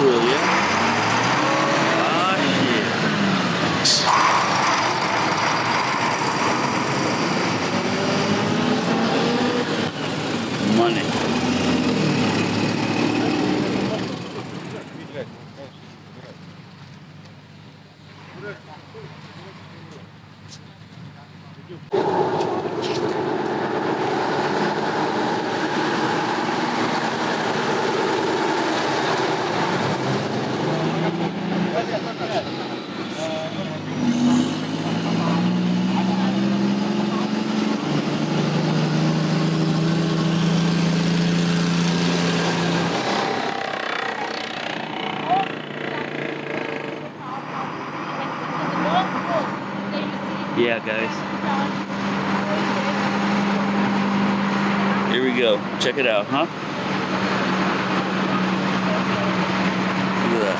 cool, yeah? Ah, shit. Money. Yeah, guys. Here we go. Check it out, huh? Look at that.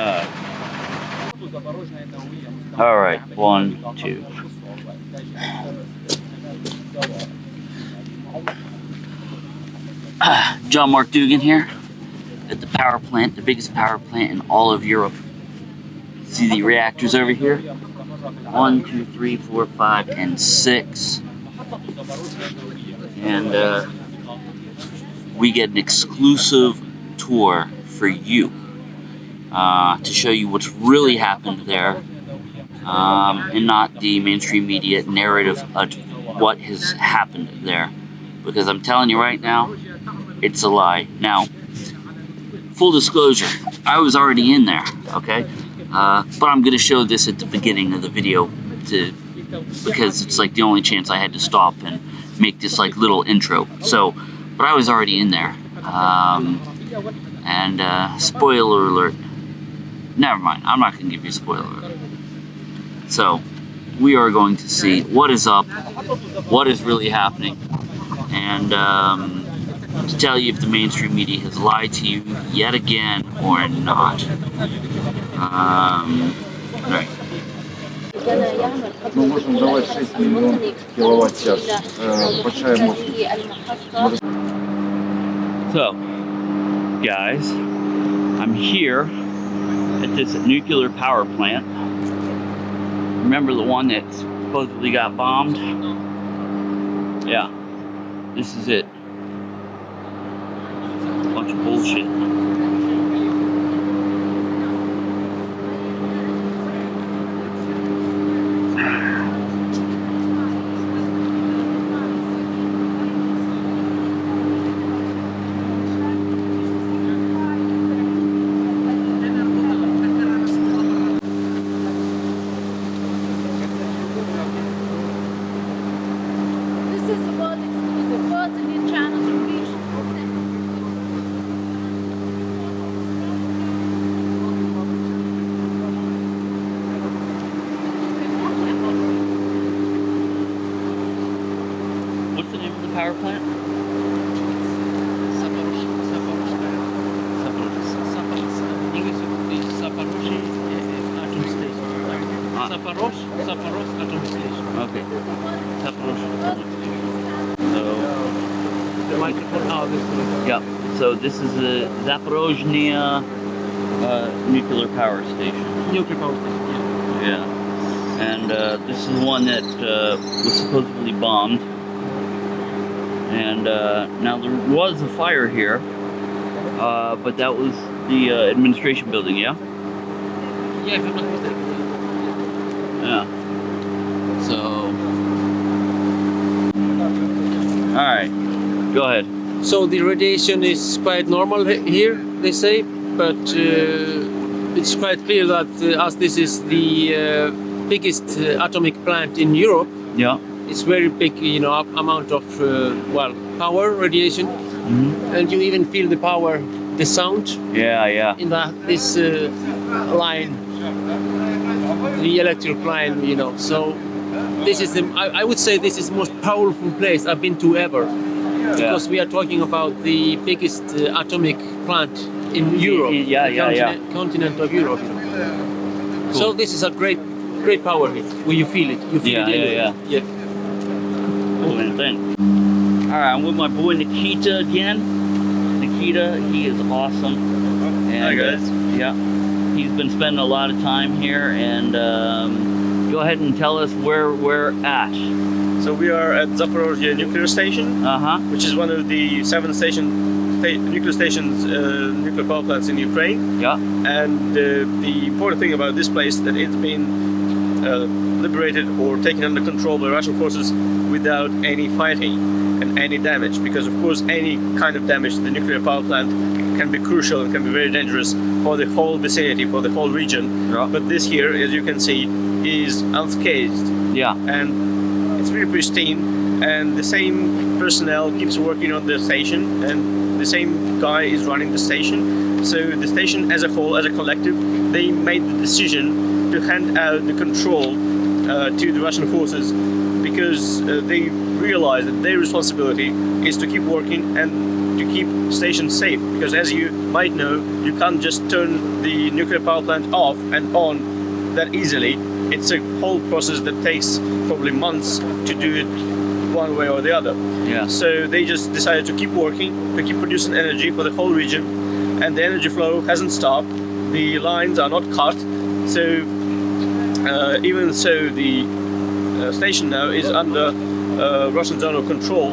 Ah. All right, one, two. John Mark Dougan here at the power plant, the biggest power plant in all of Europe. See the reactors over here? One, two, three, four, five, and six. And uh, we get an exclusive tour for you uh, to show you what's really happened there um, and not the mainstream media narrative of what has happened there. Because I'm telling you right now, it's a lie. Now, full disclosure, I was already in there, okay? Uh, but I'm going to show this at the beginning of the video to because it's like the only chance I had to stop and make this like little intro. So, but I was already in there. Um, and uh, spoiler alert. Never mind. I'm not going to give you spoiler alert. So, we are going to see what is up, what is really happening, and um, to tell you if the mainstream media has lied to you yet again or not. Um, right. Мы можем давать 6 миллионов киловатт-час. Э, Большая мощность. So, guys, I'm here at this nuclear power plant. Remember the one that supposedly got bombed? Yeah, this is it. Bunch of bullshit. What's the name of the power plant? English would be Zaporozhye Atom Station. Zaporozh, Zaporozh Atom Station. Okay. Zaporozhye. So, The microphone, oh, this one. yeah. So this is the Zaporozhye uh, nuclear power station. Nuclear power station, Yeah. And uh, this is one that uh, was supposedly bombed. And uh, now there was a fire here, uh, but that was the uh, administration building, yeah? yeah. Yeah, if I'm not mistaken. Yeah. So. Alright, go ahead. So the radiation is quite normal here, they say, but uh, it's quite clear that uh, as this is the uh, biggest uh, atomic plant in Europe, Yeah. It's very big, you know, amount of uh, well power radiation, hmm and you even feel the power, the sound Yeah, yeah. in that this uh, line, the electric line, you know. So this is the I, I would say this is the most powerful place I've been to ever, because we are talking about the biggest uh, atomic plant in Europe, yeah, yeah, yeah. continent, continent of Europe. You know. So this is a great, great power here. Where you feel it, you feel Yeah, it. yeah, anyway. yeah. Thing. All right, I'm with my boy Nikita again. Nikita, he is awesome. And, Hi, guys. uh, yeah, he's been spending a lot of time here, and um, go ahead and tell us where we're at. So we are at Zaporozhye nuclear station, Uh huh. which is one of the seven station sta- nuclear stations, uh, nuclear power plants in Ukraine. Yeah. And uh, the important thing about this place that it's been uh, liberated or taken under control by Russian forces without any fighting and any damage. Because of course, any kind of damage to the nuclear power plant can be crucial and can be very dangerous for the whole vicinity, for the whole region. Yeah. But this here, as you can see, is unscathed Yeah. and it's really pristine and the same personnel keeps working on the station and the same guy is running the station so the station as a whole as a collective they made the decision to hand out the control uh, to the russian forces because uh, they realize that their responsibility is to keep working and to keep stations safe because as you might know you can't just turn the nuclear power plant off and on that easily it's a whole process that takes probably months to do it one way or the other. Yeah. So they just decided to keep working, to keep producing energy for the whole region, and the energy flow hasn't stopped. The lines are not cut, so uh, even so, the uh, station now is under uh, Russian zone of control.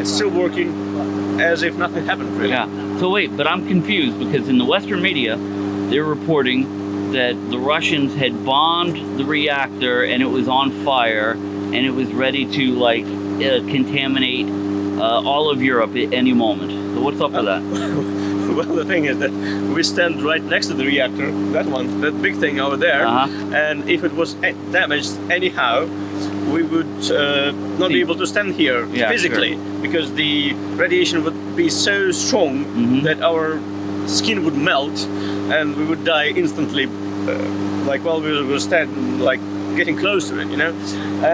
It's still working as if nothing happened, really. Yeah. So wait, but I'm confused because in the Western media, they're reporting that the Russians had bombed the reactor and it was on fire and it was ready to like uh, contaminate uh, all of Europe at any moment. So what's up with that? well, the thing is that we stand right next to the reactor, that one, that big thing over there, Uh-huh. and if it was damaged anyhow, we would uh, not be able to stand here Yeah, physically because the radiation would be so strong Mhm. that our skin would melt and we would die instantly, uh, like while we were standing, like getting close to it, you know.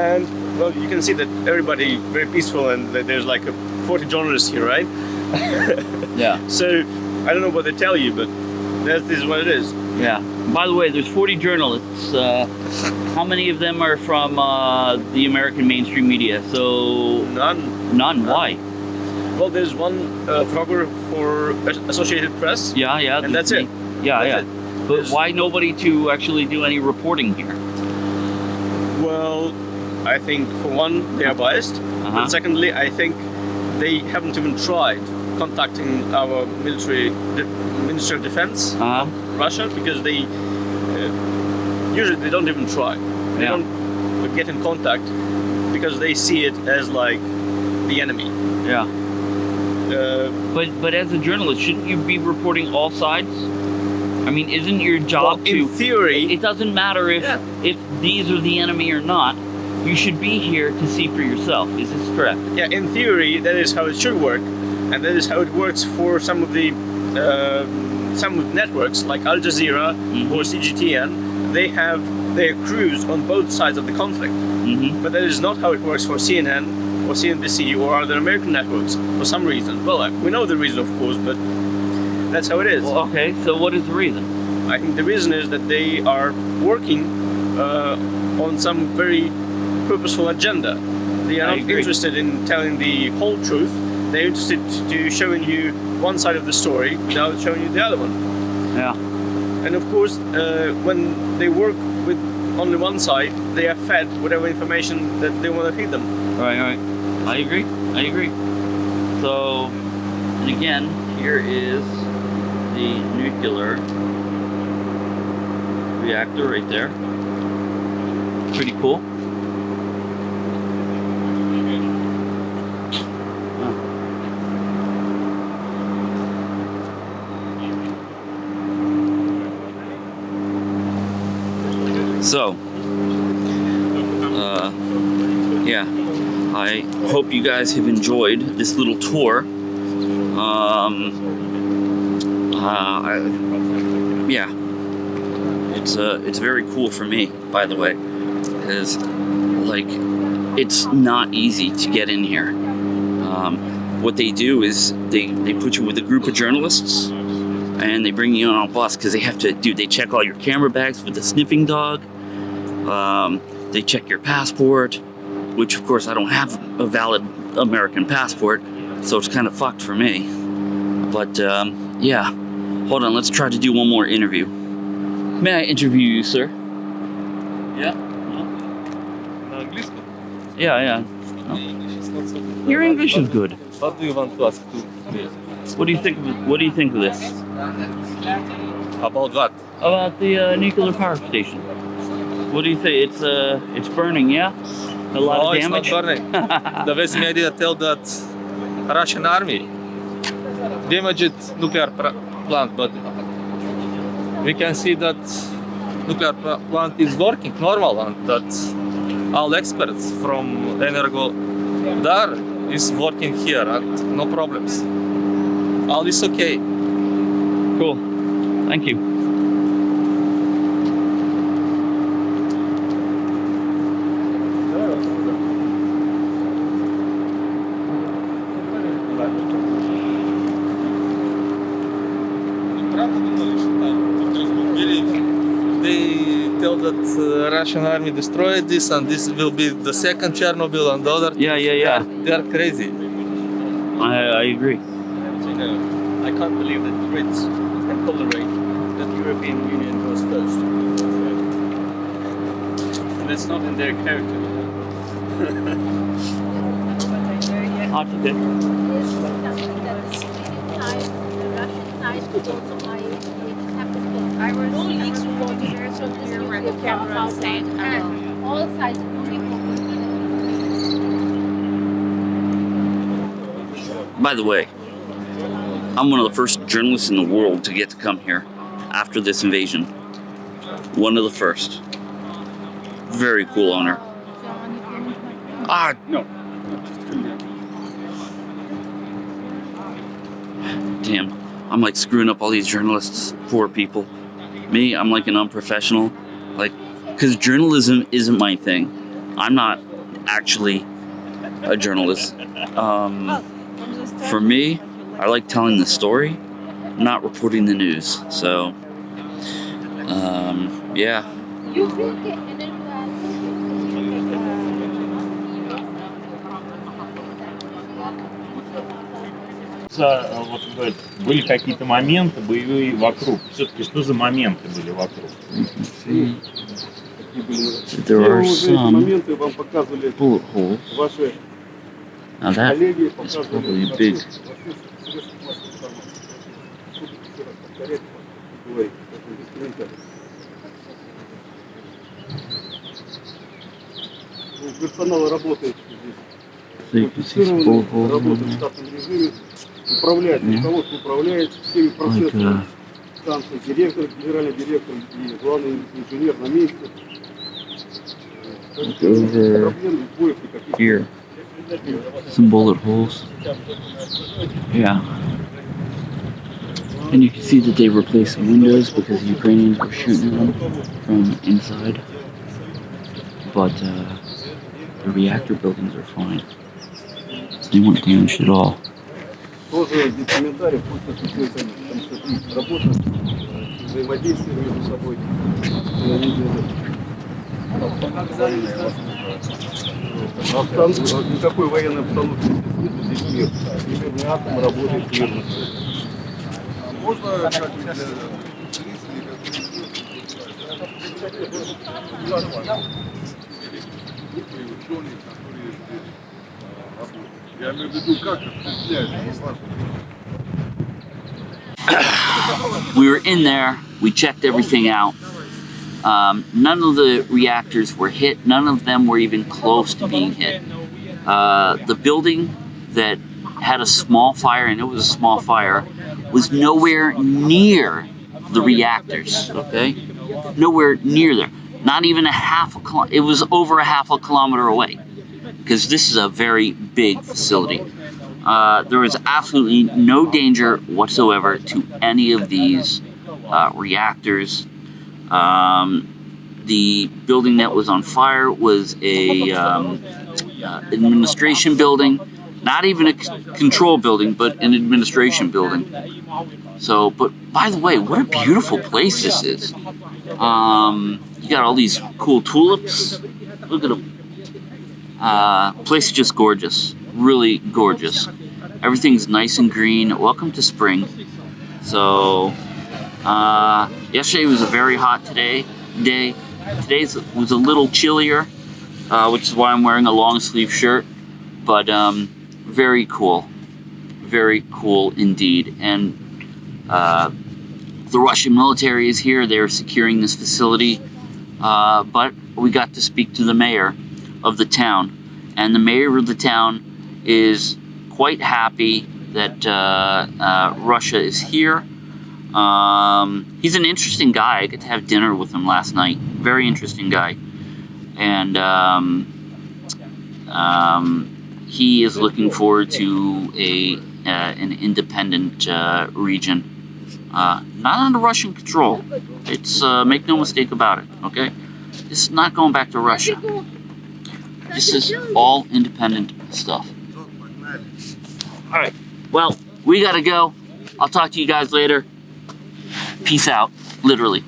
And well, you can see that everybody very peaceful and that there's like a 40 journalists here, right? Yeah. So I don't know what they tell you, but that is this is what it is. Yeah. By the way, there's 40 journalists. Uh, how many of them are from uh, the American mainstream media? So None. none. Why? Well, there's one uh, photographer for Associated Press. Yeah, yeah. And that's there's it. Yeah, That's yeah. it. But There's- why nobody to actually do any reporting here? Well, I think for one, they are biased. Uh-huh. And secondly, I think they haven't even tried contacting our military, Ministry of Defense, Uh-huh. Russia, because they uh, usually they don't even try. They Yeah. don't get in contact because they see it as like the enemy. Yeah. Uh, But but as a journalist, shouldn't you be reporting all sides? I mean, isn't your well, job in to? In theory, It doesn't matter if Yeah. if these are the enemy or not. You should be here to see for yourself. Is this correct? yeah, in theory, that is how it should work, and that is how it works for some of the uh, some networks like Al Jazeera Mhm. or CGTN. They have their crews on both sides of the conflict, Mm-hmm. but that is not how it works for CNN or CNBC or other American networks for some reason. Well, uh, we know the reason, of course, but that's how it is. Well, okay. So what is the reason? I think the reason is that they are working uh, on some very purposeful agenda. They are I not agree. interested in telling the whole truth. They're interested to showing you one side of the story without showing you the other one. Yeah. And of course, uh, when they work with only one side, they are fed whatever information that they want to feed them. Right. Right. I agree. I agree. So, and again, here is the nuclear reactor right there. Pretty cool. So, uh, yeah, I hope you guys have enjoyed this little tour. Um, uh, I, yeah, it's uh, it's very cool for me, by the way, because like it's not easy to get in here. Um, what they do is they they put you with a group of journalists and they bring you on a bus because they have to do they check all your camera bags with the sniffing dog um, they check your passport, which of course I don't have a valid American passport, so it's kind of fucked for me. But um, yeah, hold on, let's try to do one more interview. May I interview you, sir? Yeah. Yeah, yeah. No. Your English is good. What do you want to ask to What do you think? Of, what do you think of this? About what? About the uh, nuclear power station. What do you think? It's uh, it's burning, yeah. A lot no, of it's damage. not burning. the West media tell that Russian army damaged nuclear plant, but we can see that nuclear plant is working normal and that all experts from Energo Dar is working here and no problems. All is okay. Cool. Thank you. They tell that uh, Russian army destroyed this and this will be the second Chernobyl and the other. Yeah, yeah, yeah. They are crazy. I I agree. I can't believe that the Brits can tolerate that the European Union goes first. And it's not in their character. Hot to Is something that the Swedish side, the Russian side could also buy. I was no leaks reported from this nuclear power outside and all sides only By the way, I'm one of the first journalists in the world to get to come here after this invasion. One of the first. Very cool honor. Ah, no. Damn, I'm like screwing up all these journalists, poor people. Me, I'm like an unprofessional. Like, because journalism isn't my thing. I'm not actually a journalist. Um, for me, I like telling the story, not reporting the news. So, um, yeah. за, вот, э, были какие-то моменты боевые вокруг. Все-таки что за моменты были вокруг? There are моменты вам показывали ваши Now that is probably big. Персонал работает здесь. So you can see. штатном режиме, управляет, Yeah. руководство управляет всеми Like, процессами. uh, станции, директор, генеральный директор и главный инженер на месте. Так что over проблем и сбоев никаких here. Some bullet holes. Yeah. And you can see that they replaced the windows because the Ukrainians were shooting them from inside. But uh, the reactor buildings are fine. They weren't damaged at all. тоже без комментариев, пусть отключаются они, там что работа, э, взаимодействие между собой. А там никакой военной обстановки здесь нет. Северный атом работает мирно. Можно как для зрителей, как которые здесь Я имею в виду, как осуществляется, не важно. we were in there. We checked everything out. Um, none of the reactors were hit. None of them were even close to being hit. Uh, the building that had a small fire, and it was a small fire, was nowhere near the reactors. Okay, nowhere near there. Not even a half a kilo- It was over a half a kilometer away, because this is a very big facility. Uh, there was absolutely no danger whatsoever to any of these uh, reactors. Um, the building that was on fire was a um, uh, administration building, not even a control building, but an administration building. So, but by the way, what a beautiful place this is. Um, you got all these cool tulips. Look at them. Uh, place is just gorgeous. really gorgeous. Everything's nice and green. Welcome to spring. So, uh, yesterday was a very hot today day. Today's was a little chillier, uh, which is why I'm wearing a long sleeve shirt. But um, very cool, very cool indeed. And uh, the Russian military is here. They're securing this facility. Uh, but we got to speak to the mayor of the town, and the mayor of the town is quite happy that uh, uh, Russia is here. Um, he's an interesting guy. I got to have dinner with him last night. Very interesting guy, and um, um, he is looking forward to a uh, an independent uh, region, uh, not under Russian control. It's uh, make no mistake about it. Okay, it's not going back to Russia. This is all independent stuff. All right. Well, we gotta go. I'll talk to you guys later. Peace out. Literally.